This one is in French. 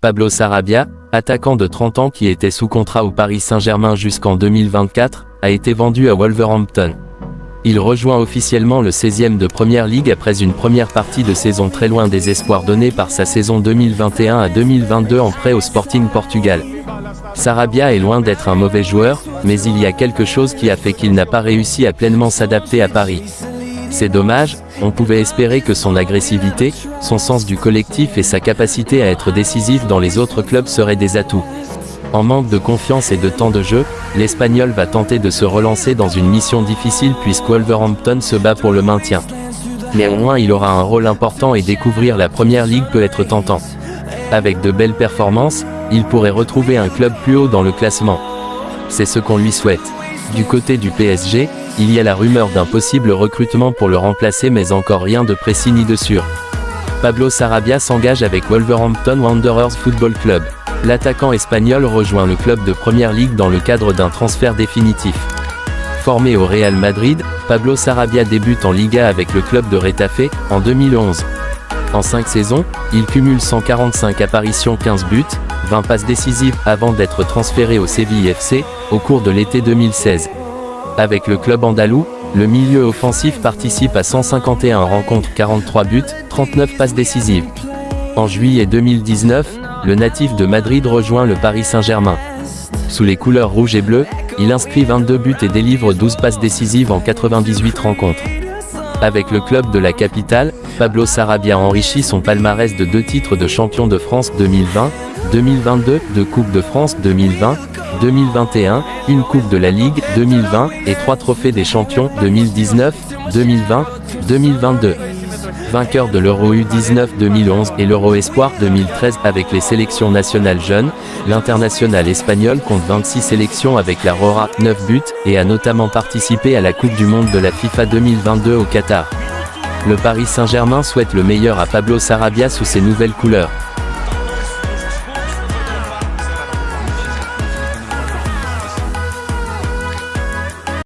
Pablo Sarabia, attaquant de 30 ans qui était sous contrat au Paris Saint-Germain jusqu'en 2024, a été vendu à Wolverhampton. Il rejoint officiellement le 16e de Première Ligue après une première partie de saison très loin des espoirs donnés par sa saison 2021 à 2022 en prêt au Sporting Portugal. Sarabia est loin d'être un mauvais joueur, mais il y a quelque chose qui a fait qu'il n'a pas réussi à pleinement s'adapter à Paris. C'est dommage, on pouvait espérer que son agressivité, son sens du collectif et sa capacité à être décisif dans les autres clubs seraient des atouts. En manque de confiance et de temps de jeu, l'Espagnol va tenter de se relancer dans une mission difficile puisque Wolverhampton se bat pour le maintien. Néanmoins il aura un rôle important et découvrir la première ligue peut être tentant. Avec de belles performances, il pourrait retrouver un club plus haut dans le classement. C'est ce qu'on lui souhaite. Du côté du PSG, il y a la rumeur d'un possible recrutement pour le remplacer mais encore rien de précis ni de sûr. Pablo Sarabia s'engage avec Wolverhampton Wanderers Football Club. L'attaquant espagnol rejoint le club de Première Ligue dans le cadre d'un transfert définitif. Formé au Real Madrid, Pablo Sarabia débute en Liga avec le club de Retafe, en 2011. En 5 saisons, il cumule 145 apparitions 15 buts, 20 passes décisives avant d'être transféré au Séville FC, au cours de l'été 2016. Avec le club andalou, le milieu offensif participe à 151 rencontres 43 buts, 39 passes décisives. En juillet 2019, le natif de Madrid rejoint le Paris Saint-Germain. Sous les couleurs rouge et bleu, il inscrit 22 buts et délivre 12 passes décisives en 98 rencontres. Avec le club de la capitale, Pablo Sarabia enrichit son palmarès de deux titres de champion de France 2020, 2022, de Coupe de France 2020, 2021, une Coupe de la Ligue 2020 et trois trophées des champions 2019, 2020, 2022. Vainqueur de l'Euro U19 2011 et l'Euro Espoir 2013 avec les sélections nationales jeunes, l'international espagnol compte 26 sélections avec la Rora, 9 buts, et a notamment participé à la Coupe du Monde de la FIFA 2022 au Qatar. Le Paris Saint-Germain souhaite le meilleur à Pablo Sarabia sous ses nouvelles couleurs.